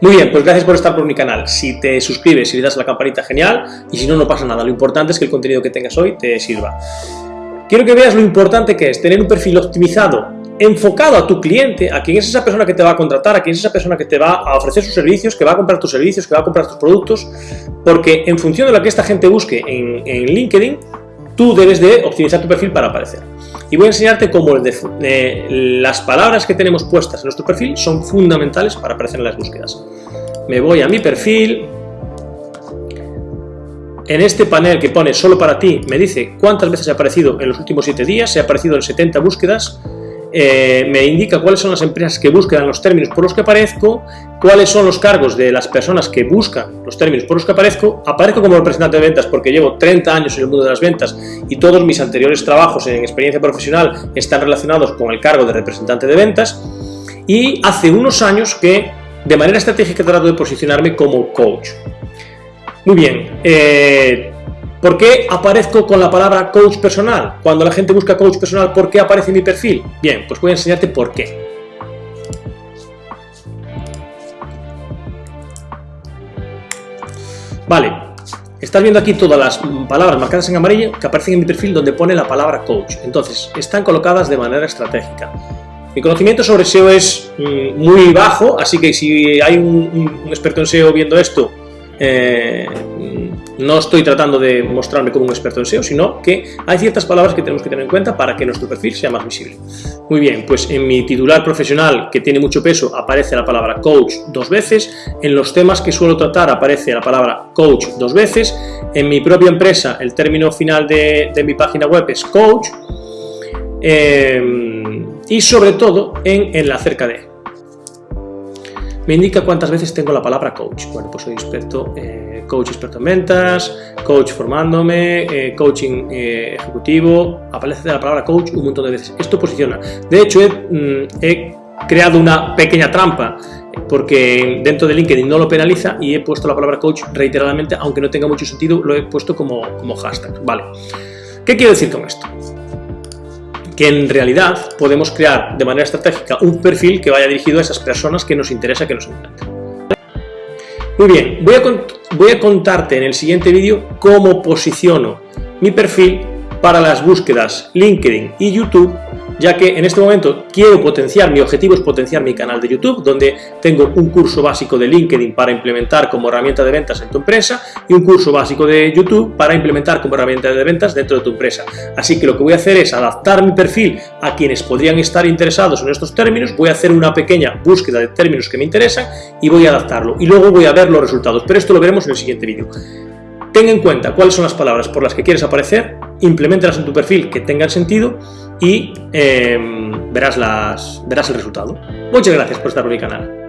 Muy bien, pues gracias por estar por mi canal. Si te suscribes y le das a la campanita, genial. Y si no, no pasa nada. Lo importante es que el contenido que tengas hoy te sirva. Quiero que veas lo importante que es tener un perfil optimizado, enfocado a tu cliente, a quién es esa persona que te va a contratar, a quién es esa persona que te va a ofrecer sus servicios, que va a comprar tus servicios, que va a comprar tus productos, porque en función de lo que esta gente busque en, en LinkedIn, tú debes de optimizar tu perfil para aparecer. Y voy a enseñarte cómo las palabras que tenemos puestas en nuestro perfil son fundamentales para aparecer en las búsquedas. Me voy a mi perfil, en este panel que pone solo para ti, me dice cuántas veces he aparecido en los últimos 7 días, he aparecido en 70 búsquedas, eh, me indica cuáles son las empresas que buscan los términos por los que aparezco, cuáles son los cargos de las personas que buscan los términos por los que aparezco, aparezco como representante de ventas porque llevo 30 años en el mundo de las ventas y todos mis anteriores trabajos en experiencia profesional están relacionados con el cargo de representante de ventas y hace unos años que de manera estratégica trato de posicionarme como coach. Muy bien, eh, ¿Por qué aparezco con la palabra coach personal? Cuando la gente busca coach personal, ¿por qué aparece mi perfil? Bien, pues voy a enseñarte por qué. Vale, estás viendo aquí todas las palabras marcadas en amarillo que aparecen en mi perfil donde pone la palabra coach. Entonces, están colocadas de manera estratégica. Mi conocimiento sobre SEO es mm, muy bajo, así que si hay un, un experto en SEO viendo esto, eh, no estoy tratando de mostrarme como un experto en SEO, sino que hay ciertas palabras que tenemos que tener en cuenta para que nuestro perfil sea más visible. Muy bien, pues en mi titular profesional, que tiene mucho peso, aparece la palabra coach dos veces, en los temas que suelo tratar aparece la palabra coach dos veces, en mi propia empresa el término final de, mi página web es coach, eh, y sobre todo en, la acerca de me indica cuántas veces tengo la palabra coach. Bueno, pues soy experto, eh, coach experto en ventas, coach formándome, eh, coaching eh, ejecutivo, aparece la palabra coach un montón de veces. Esto posiciona. De hecho, he, mm, creado una pequeña trampa porque dentro de LinkedIn no lo penaliza y he puesto la palabra coach reiteradamente, aunque no tenga mucho sentido, lo he puesto como, como hashtag. Vale. ¿Qué quiero decir con esto? Que en realidad podemos crear de manera estratégica un perfil que vaya dirigido a esas personas que nos interesa que nos encuentren. Muy bien, voy a, voy a contarte en el siguiente vídeo cómo posiciono mi perfil para las búsquedas LinkedIn y YouTube ya que en este momento quiero potenciar, mi objetivo es potenciar mi canal de YouTube, donde tengo un curso básico de LinkedIn para implementar como herramienta de ventas en tu empresa y un curso básico de YouTube para implementar como herramienta de ventas dentro de tu empresa. Así que lo que voy a hacer es adaptar mi perfil a quienes podrían estar interesados en estos términos, voy a hacer una pequeña búsqueda de términos que me interesan y voy a adaptarlo. Y luego voy a ver los resultados, pero esto lo veremos en el siguiente vídeo. Ten en cuenta cuáles son las palabras por las que quieres aparecer, implementarlas en tu perfil que tengan sentido y em, verás, las, verás el resultado. Muchas gracias por estar en mi canal.